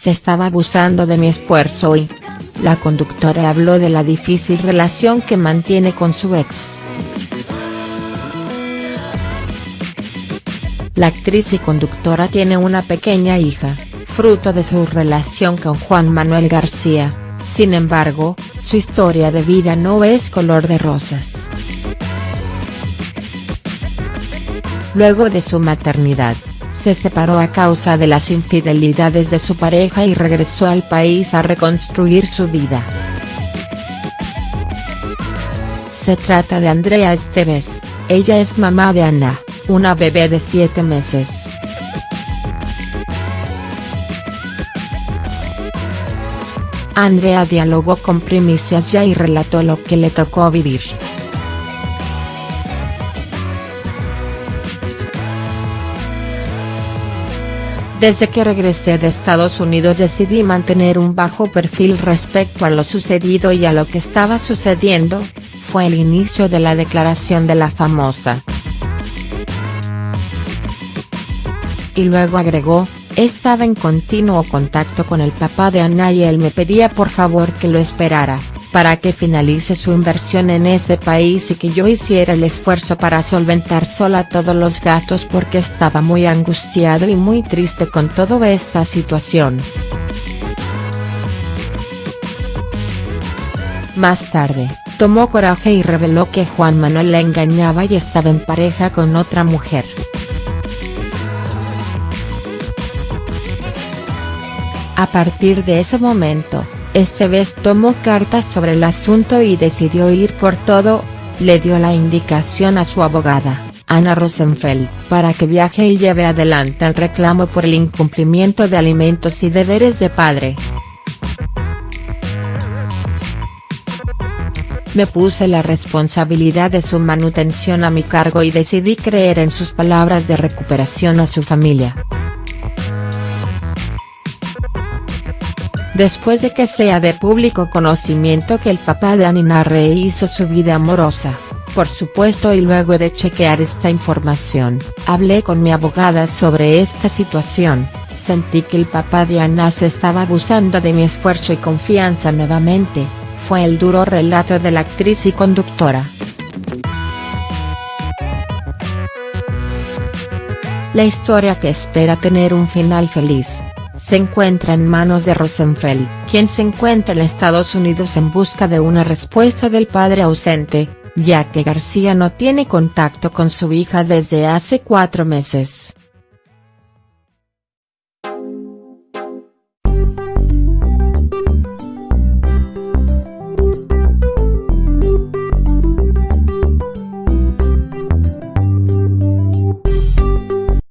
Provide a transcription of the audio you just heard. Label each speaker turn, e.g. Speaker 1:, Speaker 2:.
Speaker 1: Se estaba abusando de mi esfuerzo y. La conductora habló de la difícil relación que mantiene con su ex. La actriz y conductora tiene una pequeña hija, fruto de su relación con Juan Manuel García, sin embargo, su historia de vida no es color de rosas. Luego de su maternidad, se separó a causa de las infidelidades de su pareja y regresó al país a reconstruir su vida. Se trata de Andrea Esteves, ella es mamá de Ana, una bebé de 7 meses. Andrea dialogó con Primicias Ya y relató lo que le tocó vivir. Desde que regresé de Estados Unidos decidí mantener un bajo perfil respecto a lo sucedido y a lo que estaba sucediendo, fue el inicio de la declaración de la famosa. Y luego agregó, estaba en continuo contacto con el papá de Ana y él me pedía por favor que lo esperara, para que finalice su inversión en ese país y que yo hiciera el esfuerzo para solventar sola todos los gastos porque estaba muy angustiado y muy triste con toda esta situación. Más tarde, tomó coraje y reveló que Juan Manuel la engañaba y estaba en pareja con otra mujer. A partir de ese momento, este vez tomó cartas sobre el asunto y decidió ir por todo, le dio la indicación a su abogada, Ana Rosenfeld, para que viaje y lleve adelante el reclamo por el incumplimiento de alimentos y deberes de padre. Me puse la responsabilidad de su manutención a mi cargo y decidí creer en sus palabras de recuperación a su familia. Después de que sea de público conocimiento que el papá de Anina rehizo su vida amorosa, por supuesto y luego de chequear esta información, hablé con mi abogada sobre esta situación, sentí que el papá de Ana se estaba abusando de mi esfuerzo y confianza nuevamente, fue el duro relato de la actriz y conductora. La historia que espera tener un final feliz, se encuentra en manos de Rosenfeld, quien se encuentra en Estados Unidos en busca de una respuesta del padre ausente, ya que García no tiene contacto con su hija desde hace cuatro meses.